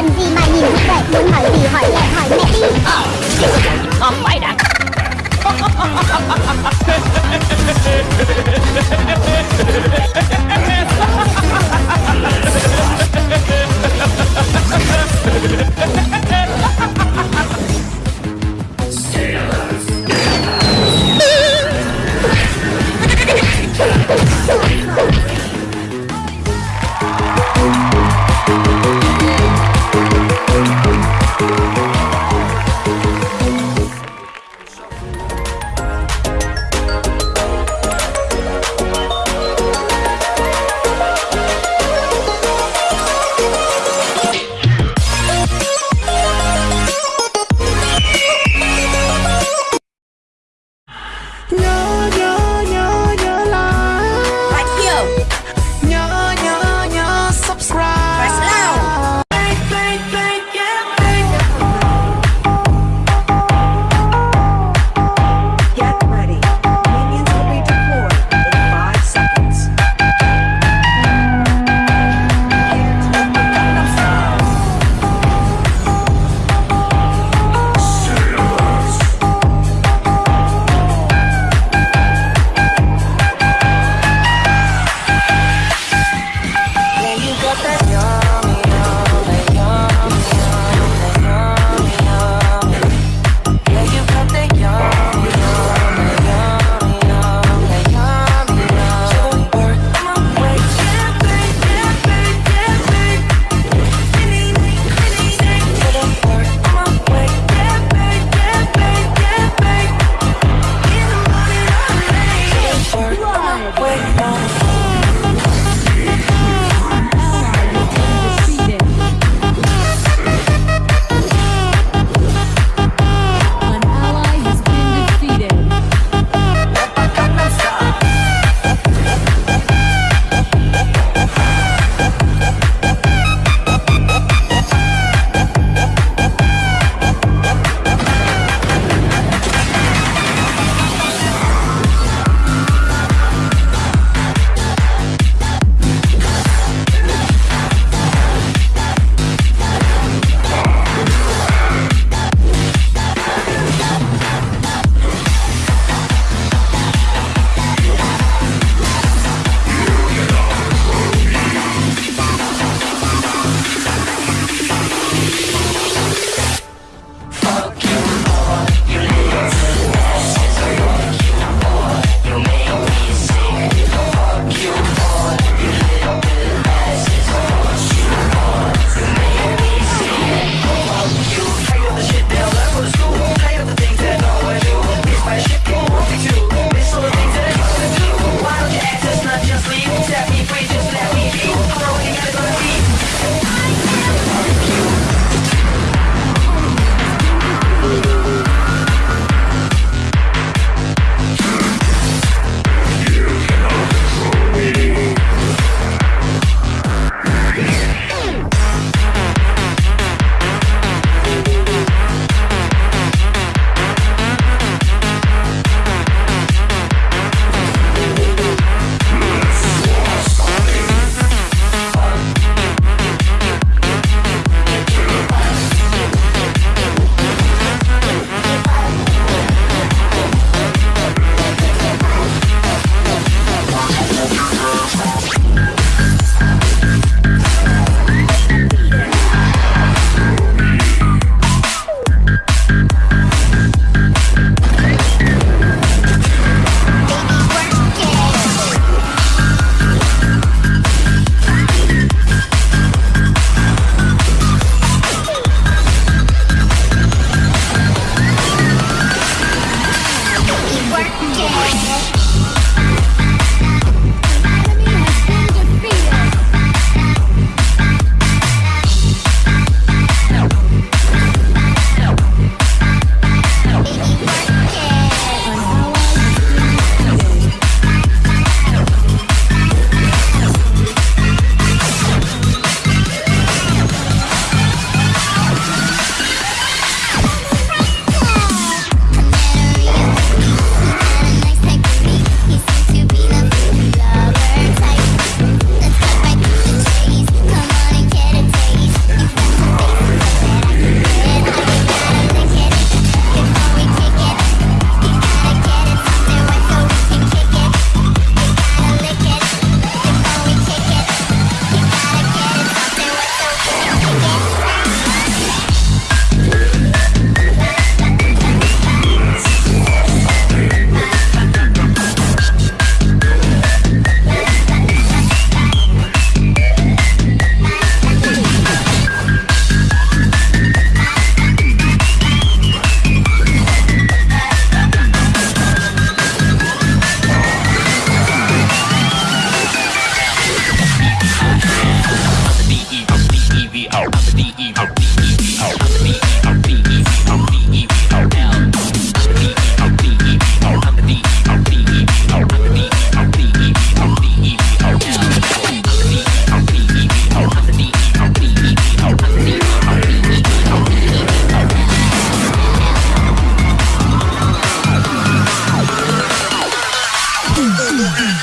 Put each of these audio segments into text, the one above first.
cần gì mà nhìn như vậy Muốn hỏi gì hỏi mẹ hỏi mẹ đi không phải đã Ha ha ha ha!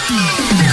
Peace.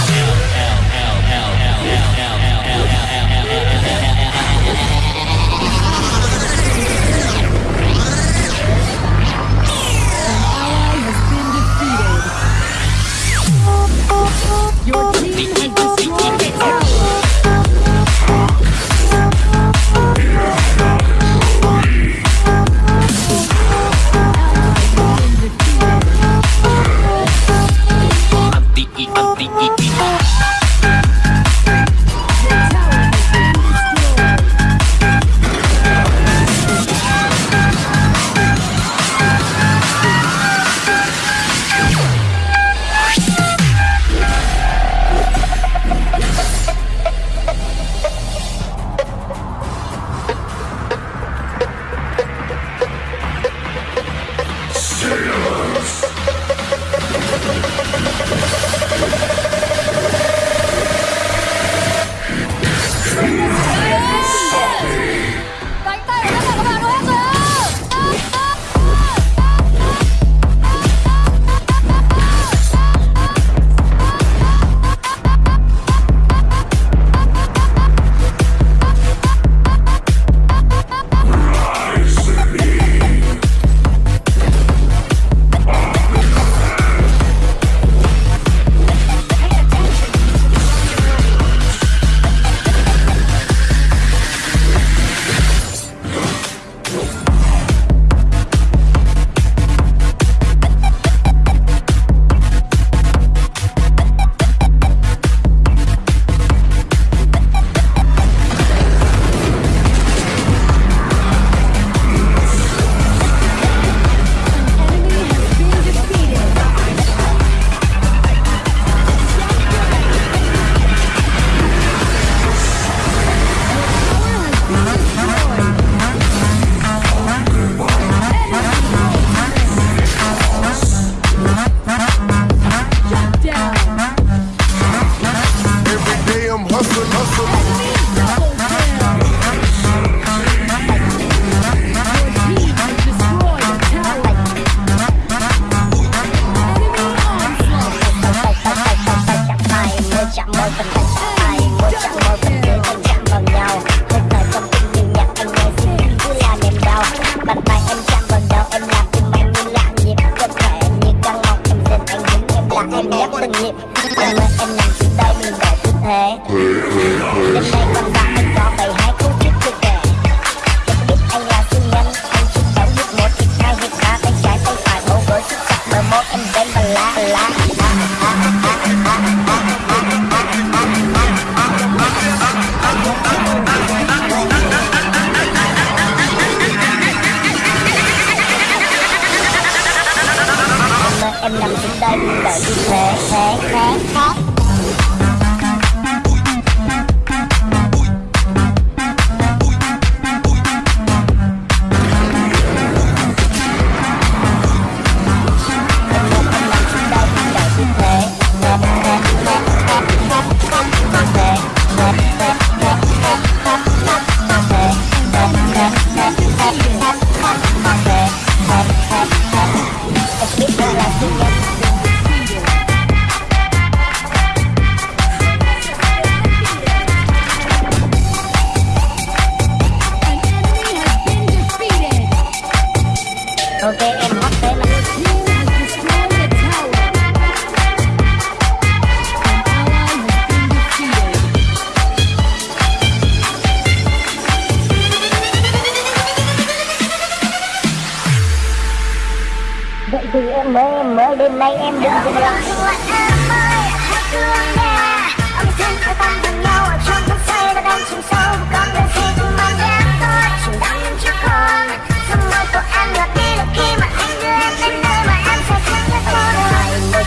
I, I, I, I,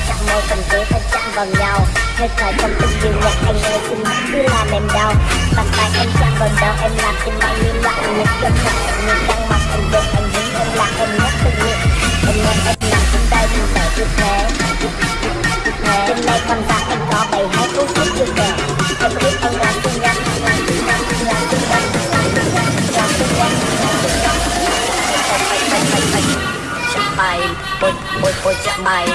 chạm môi cần chế phải chạm vào nhau hơi thở trong từng điều nhạc anh xin hãy cứ làm em đau bàn tay em chạm vào đầu em làm tim anh như loạn nhịp đập mạnh như đang hãy nghe em nằm trên tay mình sợ như thế đêm nay con ra anh có bày hai cú sút chưa kể em biết anh là xinh gắn là xinh gắn là xinh gắn là xinh gắn là xinh gắn là xinh gắn chạm bay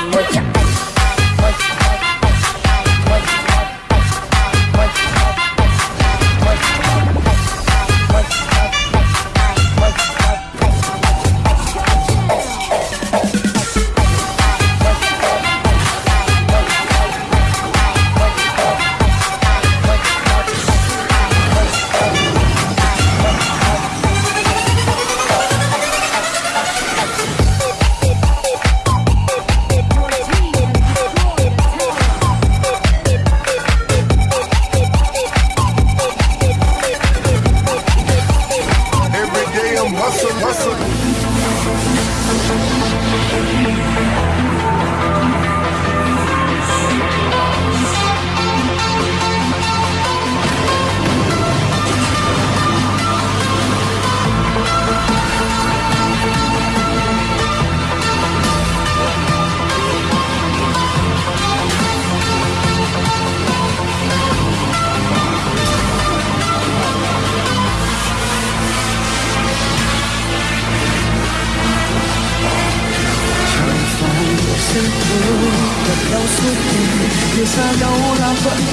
在脚下踏着一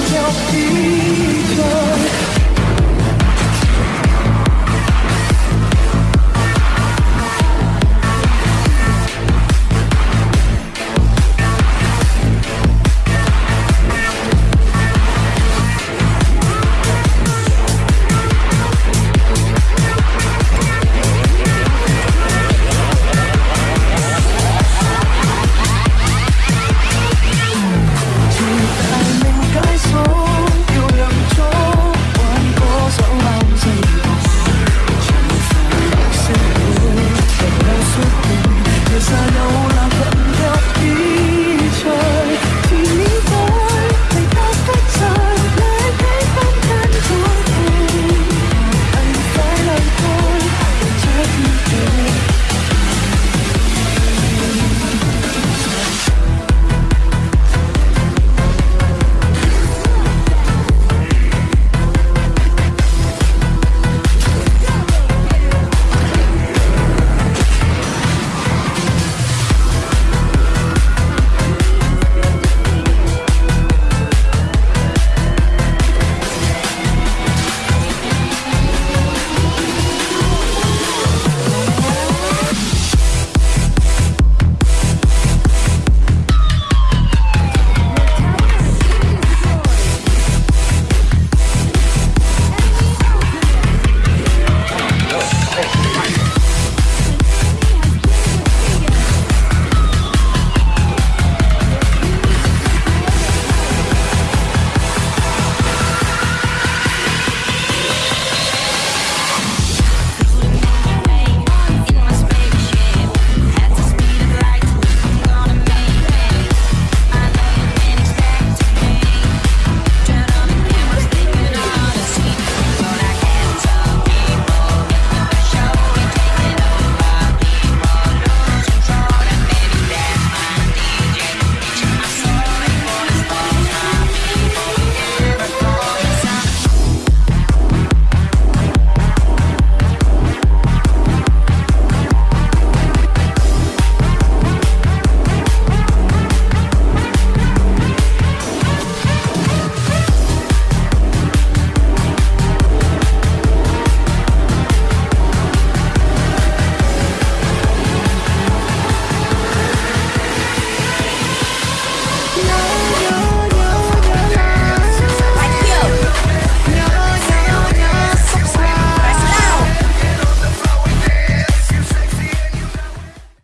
条